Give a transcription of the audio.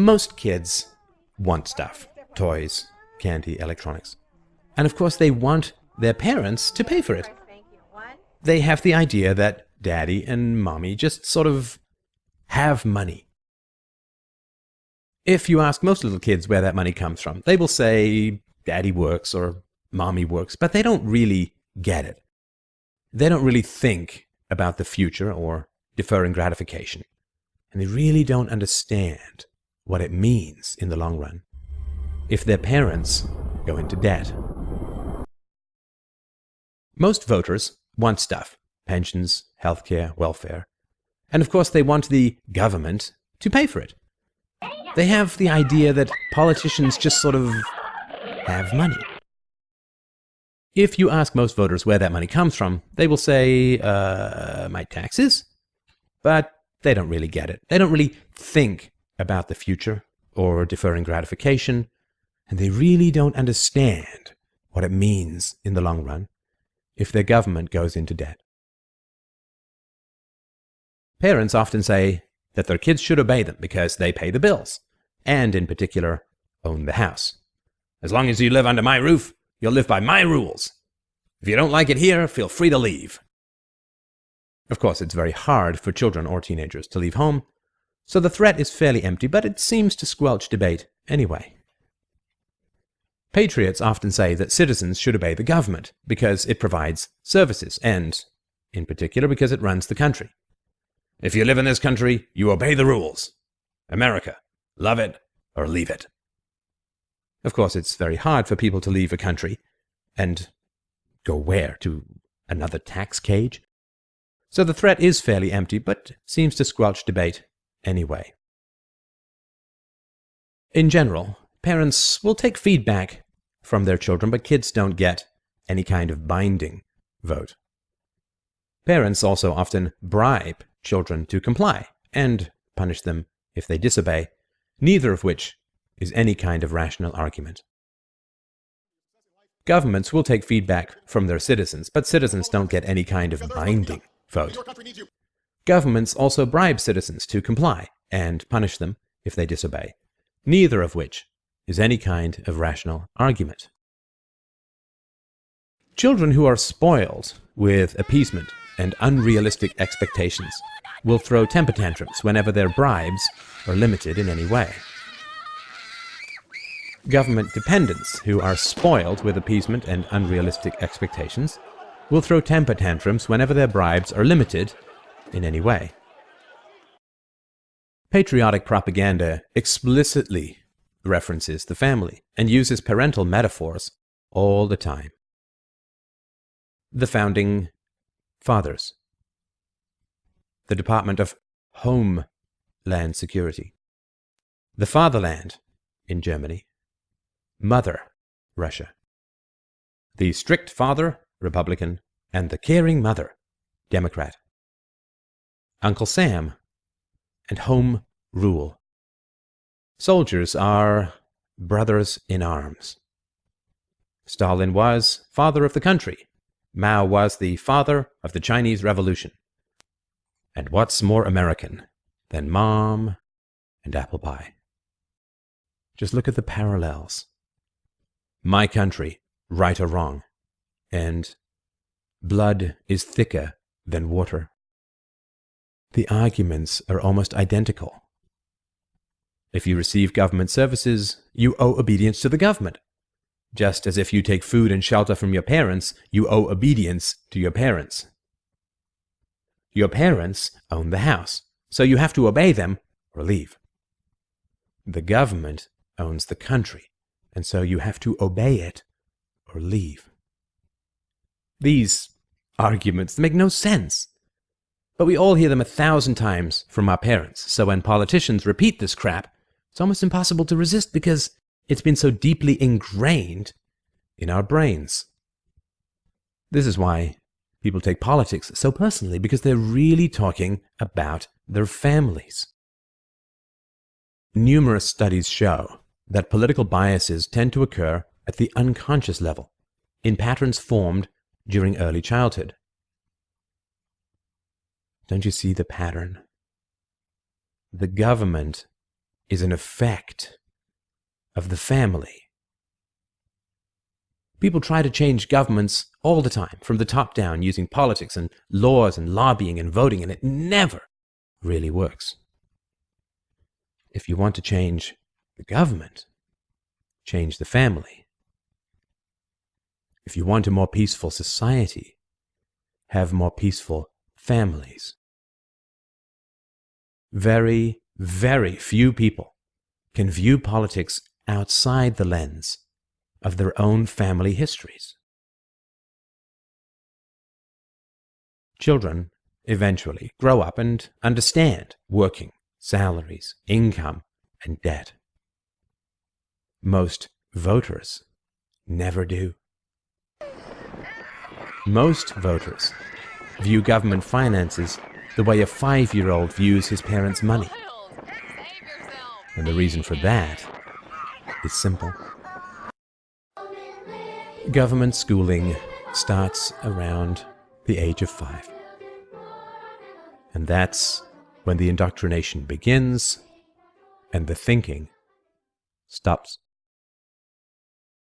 Most kids want stuff toys, candy, electronics. And of course, they want their parents to pay for it. They have the idea that daddy and mommy just sort of have money. If you ask most little kids where that money comes from, they will say daddy works or mommy works, but they don't really get it. They don't really think about the future or deferring gratification. And they really don't understand what it means in the long run if their parents go into debt. Most voters want stuff pensions, healthcare, welfare. And of course, they want the government to pay for it. They have the idea that politicians just sort of have money. If you ask most voters where that money comes from, they will say, uh, my taxes? But they don't really get it. They don't really think about the future or deferring gratification, and they really don't understand what it means in the long run if their government goes into debt. Parents often say that their kids should obey them because they pay the bills, and in particular, own the house. As long as you live under my roof, you'll live by my rules. If you don't like it here, feel free to leave. Of course, it's very hard for children or teenagers to leave home, so the threat is fairly empty, but it seems to squelch debate anyway. Patriots often say that citizens should obey the government because it provides services and, in particular, because it runs the country. If you live in this country, you obey the rules. America, love it or leave it. Of course, it's very hard for people to leave a country and go where? To another tax cage? So the threat is fairly empty, but seems to squelch debate anyway. In general, parents will take feedback from their children, but kids don't get any kind of binding vote. Parents also often bribe children to comply and punish them if they disobey, neither of which is any kind of rational argument. Governments will take feedback from their citizens, but citizens don't get any kind of binding vote. Governments also bribe citizens to comply and punish them if they disobey, neither of which is any kind of rational argument. Children who are spoiled with appeasement and unrealistic expectations will throw temper tantrums whenever their bribes are limited in any way. Government dependents who are spoiled with appeasement and unrealistic expectations will throw temper tantrums whenever their bribes are limited in any way. Patriotic propaganda explicitly references the family and uses parental metaphors all the time. The Founding Fathers. The Department of Homeland Security, the Fatherland in Germany, Mother Russia, the Strict Father Republican, and the Caring Mother Democrat, Uncle Sam, and Home Rule. Soldiers are brothers in arms. Stalin was father of the country. Mao was the father of the Chinese Revolution. And what's more American than mom and apple pie? Just look at the parallels. My country, right or wrong, and blood is thicker than water. The arguments are almost identical. If you receive government services, you owe obedience to the government. Just as if you take food and shelter from your parents, you owe obedience to your parents. Your parents own the house, so you have to obey them or leave. The government owns the country, and so you have to obey it or leave. These arguments make no sense. But we all hear them a thousand times from our parents, so when politicians repeat this crap, it's almost impossible to resist because it's been so deeply ingrained in our brains. This is why People take politics so personally because they're really talking about their families. Numerous studies show that political biases tend to occur at the unconscious level, in patterns formed during early childhood. Don't you see the pattern? The government is an effect of the family. People try to change governments all the time, from the top down, using politics and laws and lobbying and voting, and it never really works. If you want to change the government, change the family. If you want a more peaceful society, have more peaceful families. Very, very few people can view politics outside the lens of their own family histories. Children eventually grow up and understand working, salaries, income, and debt. Most voters never do. Most voters view government finances the way a five-year-old views his parents' money. And the reason for that is simple. Government schooling starts around the age of five. And that's when the indoctrination begins and the thinking stops.